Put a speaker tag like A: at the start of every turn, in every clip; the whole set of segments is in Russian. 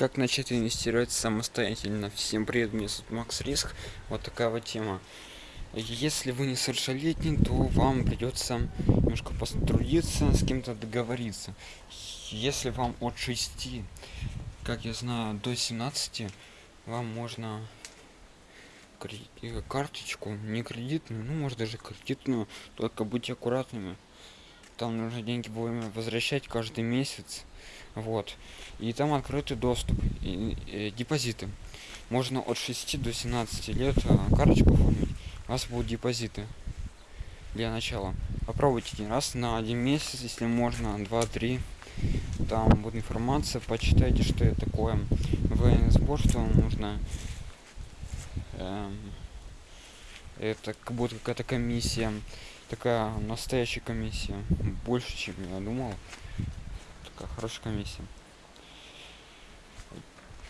A: Как начать инвестировать самостоятельно? Всем привет, меня зовут Макс Риск. Вот такая вот тема. Если вы не совершеннолетний, то вам придется немножко потрудиться, с кем-то договориться. Если вам от 6, как я знаю, до 17, вам можно карточку, не кредитную, ну может даже кредитную, только будьте аккуратными. Там нужно деньги вовремя возвращать каждый месяц вот. И там открытый доступ и, и депозиты. Можно от 6 до 17 лет а, карточку оформить. У вас будут депозиты для начала. Попробуйте один раз на один месяц если можно два три. Там будет информация почитайте что это такое. Военный сбор что вам нужно эм, это как будто какая-то комиссия такая настоящая комиссия больше чем я думал такая хорошая комиссия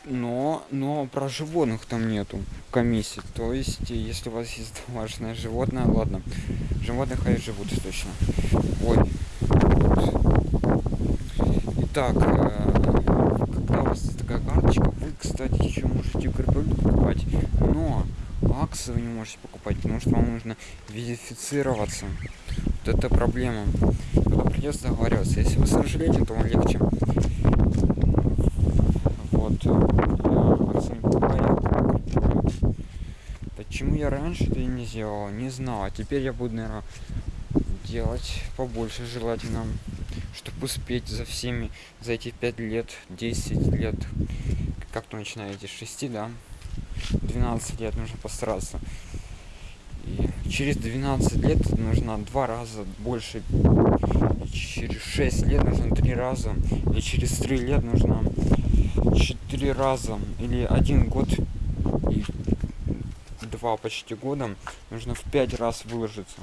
A: но но про животных там нету комиссии. То есть если у вас есть домашнее животное ладно. Животных они живут точно. Ой. Итак э, когда у вас такая карточка? Вы кстати еще можете криптовалюту покупать но акции вы не можете покупать потому что вам нужно верифицироваться. Вот это проблема придется договариваться если вы совершите то вам легче. Вот. Почему я раньше это не сделал не знал. А теперь я буду наверное делать побольше желательно чтобы успеть за всеми за эти пять лет 10 лет. Как то начинаете? 6 да? 12 лет нужно постараться и через 12 лет нужно два раза больше и через 6 лет нужно три раза и через 3 лет нужно 4 раза или один год и два почти года нужно в 5 раз выложиться.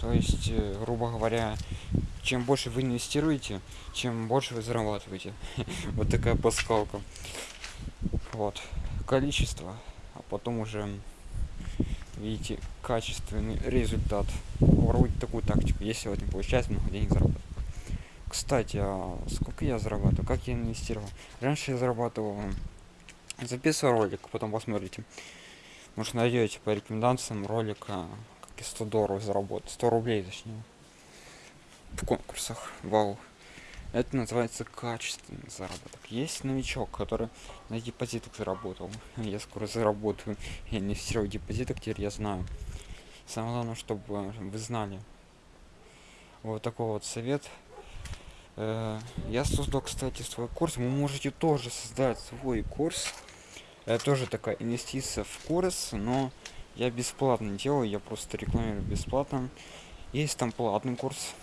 A: То есть э, грубо говоря чем больше вы инвестируете чем больше вы зарабатываете. Вот такая пасхалка вот. Количество а потом уже видите качественный результат. Воруйте такую тактику если вот не получается много денег заработать кстати а сколько я зарабатываю? Как я инвестировал? Раньше я зарабатывал записывал ролик потом посмотрите. Может найдете по рекомендациям ролика как и 100 долларов заработать 100 рублей точнее в конкурсах. Вау это называется качественный заработок. Есть новичок который на депозитах заработал. Я скоро заработаю. Я инвестирую в депозитах теперь я знаю. Самое главное чтобы вы знали. Вот такой вот совет. Э, я создал кстати свой курс. Вы можете тоже создать свой курс. Это тоже такая инвестиция в курс но я бесплатно делаю. Я просто рекламирую бесплатно. Есть там платный курс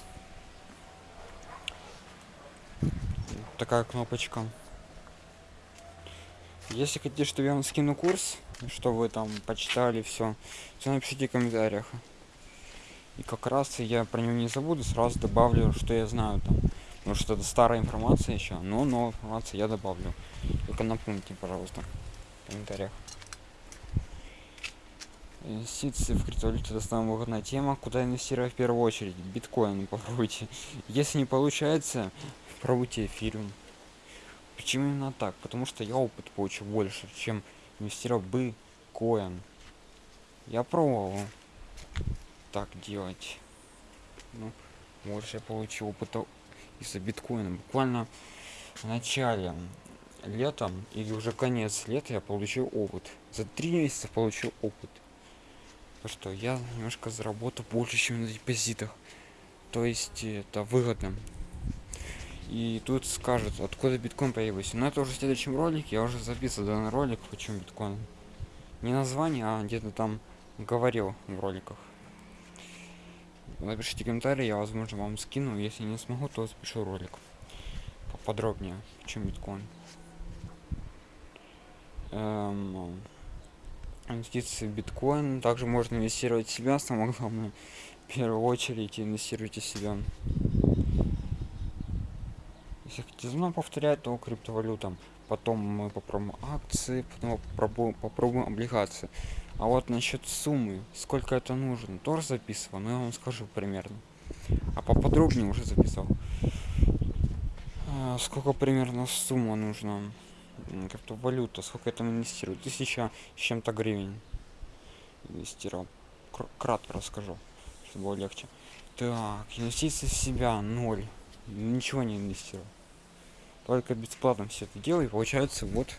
A: такая кнопочка. Если хотите чтобы я вам скину курс что вы там почитали все то напишите в комментариях. И как раз я про него не забуду сразу добавлю что я знаю там. Потому что это старая информация еще но но информация я добавлю. Только напомните пожалуйста в комментариях инвестиции в криптовалюту это самая выгодная тема. Куда инвестировать в первую очередь? Биткоин попробуйте. Если не получается пробуйте эфириум. Почему именно так? Потому что я опыт получил больше чем инвестировал бы коин. Я пробовал так делать. Ну, больше я получил опыта из-за биткоина. Буквально в начале летом или уже конец лета я получил опыт. За три месяца получил опыт то что я немножко заработал больше чем на депозитах. То есть это выгодно. И тут скажут откуда биткоин появился. Но это уже в следующем ролике я уже записывал данный ролик почему биткоин. Не название а где-то там говорил в роликах. Напишите комментарий я возможно вам скину. Если не смогу то запишу ролик поподробнее чем биткоин. Эм, инвестиции в биткоин. Также можно инвестировать в себя самое главное в первую очередь инвестируйте в себя. Если хотите заново повторять то криптовалютам потом мы попробуем акции потом попробуем попробуем облигации. А вот насчет суммы сколько это нужно тоже записывал но я вам скажу примерно. А поподробнее уже записал. А, сколько примерно сумма нужна м, криптовалюта, сколько я там инвестирую? Тысяча с чем-то гривен инвестировал. Кр- Кратко расскажу, чтобы было легче. Так, инвестиции в себя ноль. Ничего не инвестировал. Только бесплатно все это делаю. И получается, вот,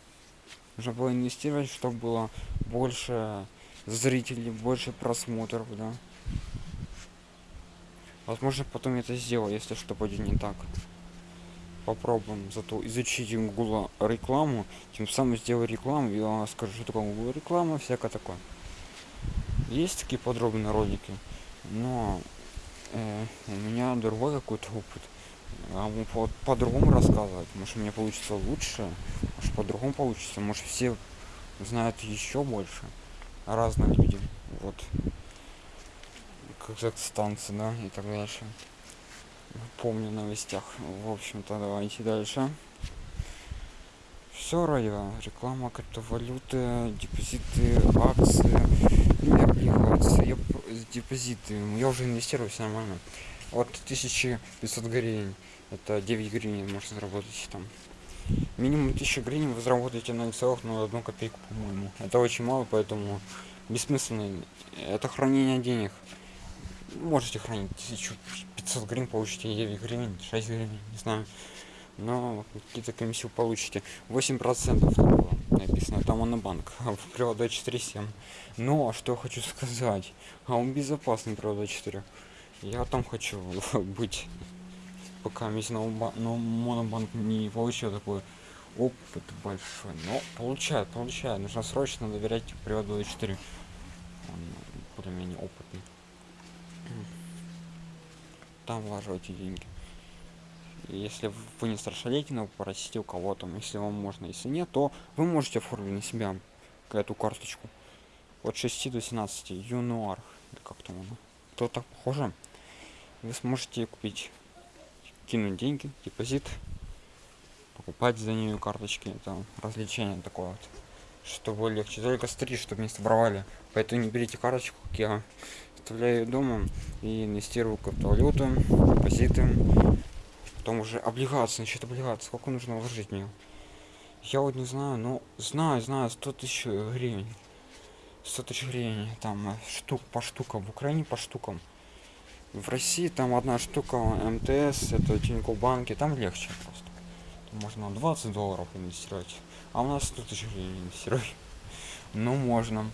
A: нужно было инвестировать, чтобы было больше зрителей, больше просмотров, да. Возможно, потом я это сделаю, если что пойдет не так. Попробуем зато изучить Google рекламу, тем самым сделаю рекламу, я вам скажу, что такое Google реклама, всякое такое. Есть такие подробные ролики, но э, у меня другой какой-то опыт. А по- по-другому рассказывать. Может, у меня получится лучше, может, по-другому получится. Может, все знают еще больше о разных людях. Вот. Казахстанцы, да, и так дальше. Помню новостях. В общем-то, давайте дальше. Все ради реклама криптовалюты, депозиты, акции облигации. Я п- депозиты. Я уже инвестирую, все нормально. Вот 1500 гривен. Это 9 гривен можно заработать там. Минимум 1000 гривен вы заработаете на одну копейку, по-моему. Это очень мало, поэтому бессмысленно. Это хранение денег. Можете хранить 1500 гривен, получите 9 гривен, 6 гривен, не знаю. Но какие-то комиссию получите. 8% там было написано, там монобанк, а в привода 4,7. Но, что я хочу сказать, а он безопасный привода 4. Я там хочу быть, пока весь но монобанк не получил такой опыт большой. Но получает, получает. Нужно срочно доверять приводу 4. Он более-менее опытный. Там вложите деньги. Если вы не страшалейте, попросите у кого там, если вам можно. Если нет, то вы можете оформить на себя эту карточку. От 6 до 17 юнуар. Или как там оно? То так похоже. Вы сможете купить, кинуть деньги, депозит, покупать за нее карточки. Это развлечение такое вот. Чтобы легче. Только смотри, чтобы не воровали. Поэтому не берите карточку, как я оставляю дома и инвестирую в криптовалюту, депозиты, потом уже облигации, насчет облигаций, сколько нужно вложить в. Я вот не знаю, но знаю, знаю, 100 тысяч гривен. 100 тысяч гривен, там э, штук по штукам, в Украине по штукам. В России там одна штука МТС, это Тинькофф банки, там легче просто. Там можно 20 долларов инвестировать, а у нас 100 тысяч гривен инвестировать. Ну, можно.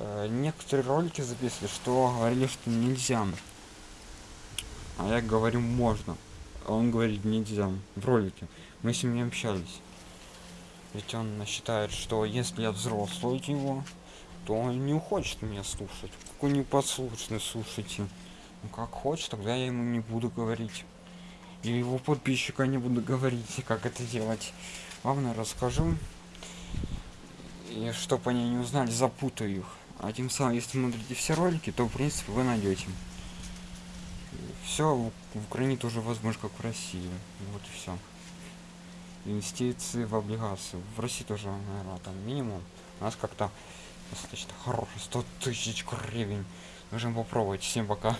A: Э, некоторые ролики записывали, что говорили, что нельзя. А я говорю, можно. А он говорит, нельзя. В ролике. Мы с ним не общались. Ведь он считает, что если я взрослый его, то он не хочет меня слушать. Какой непослушный, слушайте. Ну как хочет, тогда я ему не буду говорить. И его подписчика не буду говорить, как это делать. Главное, расскажу. И чтобы они не узнали, запутаю их. А тем самым, если смотрите все ролики, то в принципе вы найдете. Все в Украине тоже возможно, как в России. Вот и все. Инвестиции в облигации. В России тоже, наверное, там минимум. У нас как-то достаточно хороший. 100 тысяч гривен. Нужно попробовать. Всем пока.